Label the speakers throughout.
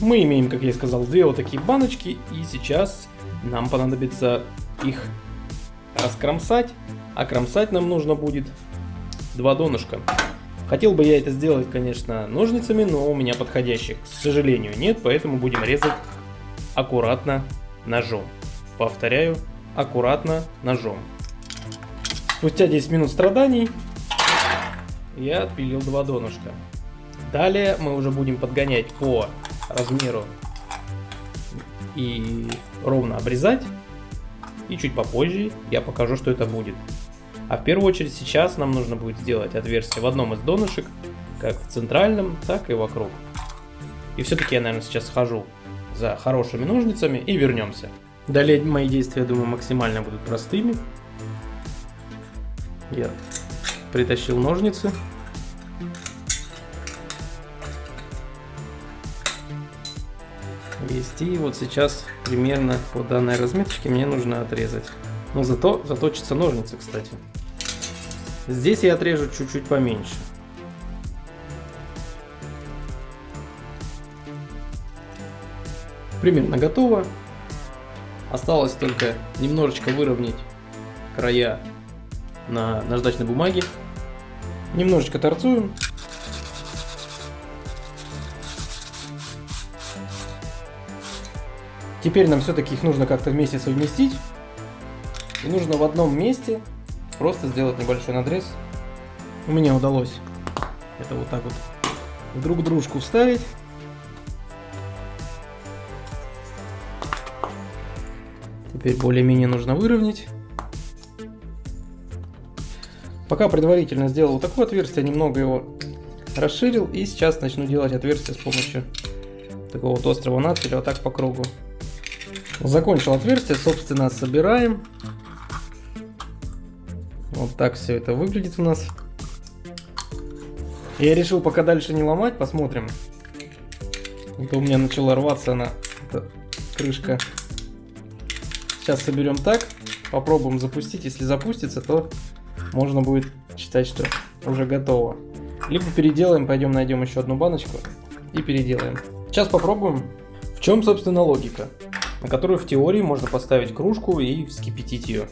Speaker 1: Мы имеем, как я и сказал, две вот такие баночки, и сейчас нам понадобится их раскромсать, а кромсать нам нужно будет два донышка. Хотел бы я это сделать, конечно, ножницами, но у меня подходящих, к сожалению, нет, поэтому будем резать аккуратно ножом. Повторяю, аккуратно ножом. Спустя 10 минут страданий я отпилил два донышка. Далее мы уже будем подгонять по размеру и ровно обрезать. И чуть попозже я покажу, что это будет. А в первую очередь сейчас нам нужно будет сделать отверстие в одном из донышек, как в центральном, так и вокруг. И все-таки я, наверное, сейчас схожу за хорошими ножницами и вернемся. Далее мои действия, я думаю, максимально будут простыми. Я притащил ножницы. Есть. И вот сейчас примерно по данной разметочке мне нужно отрезать. Но зато заточатся ножницы, кстати. Здесь я отрежу чуть-чуть поменьше. Примерно готово. Осталось только немножечко выровнять края на наждачной бумаге. Немножечко торцуем. Теперь нам все-таки их нужно как-то вместе совместить. И нужно в одном месте просто сделать небольшой надрез. У меня удалось это вот так вот друг дружку вставить. Теперь более-менее нужно выровнять. Пока предварительно сделал вот такое отверстие, немного его расширил. И сейчас начну делать отверстие с помощью такого вот острого надфиля вот так по кругу. Закончил отверстие, собственно, собираем. Вот так все это выглядит у нас. Я решил пока дальше не ломать, посмотрим. Это у меня начала рваться она, эта крышка. Сейчас соберем так, попробуем запустить. Если запустится, то можно будет считать, что уже готово. Либо переделаем, пойдем найдем еще одну баночку и переделаем. Сейчас попробуем. В чем, собственно, логика? На которую в теории можно поставить кружку и вскипятить ее.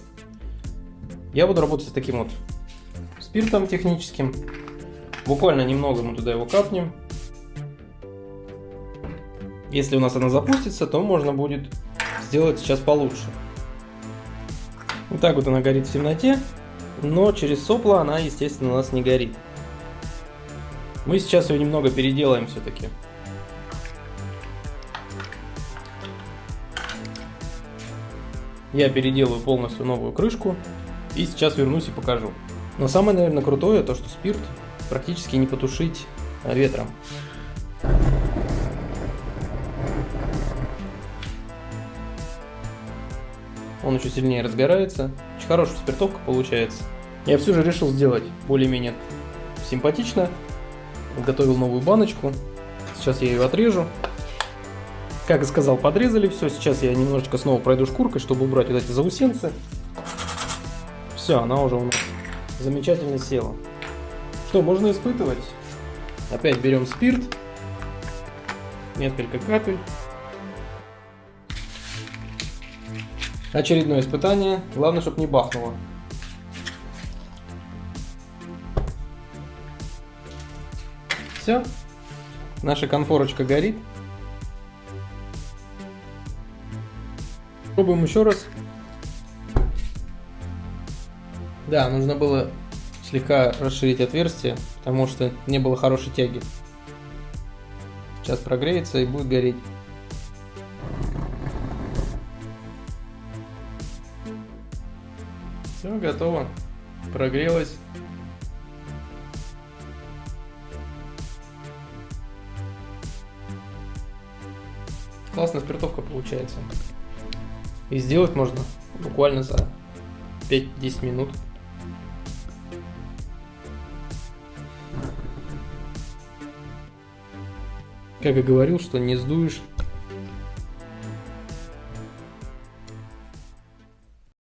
Speaker 1: Я буду работать с таким вот спиртом техническим. Буквально немного мы туда его капнем. Если у нас она запустится, то можно будет сделать сейчас получше. Вот так вот она горит в темноте, но через сопло она, естественно, у нас не горит. Мы сейчас ее немного переделаем все-таки. Я переделаю полностью новую крышку и сейчас вернусь и покажу. Но самое, наверное, крутое, то что спирт практически не потушить ветром. Он еще сильнее разгорается. Очень хорошая спиртовка получается. Я все же решил сделать более-менее симпатично. Готовил новую баночку. Сейчас я ее отрежу. Как и сказал, подрезали все. Сейчас я немножечко снова пройду шкуркой, чтобы убрать вот эти заусенцы. Все, она уже у нас замечательно села. Что, можно испытывать? Опять берем спирт. Несколько капель. Очередное испытание. Главное, чтобы не бахнуло. Все. Наша конфорочка горит. Пробуем еще раз. Да, нужно было слегка расширить отверстие, потому что не было хорошей тяги. Сейчас прогреется и будет гореть. Все, готово. Прогрелось. Классная спиртовка получается. И сделать можно буквально за 5-10 минут. Как и говорил, что не сдуешь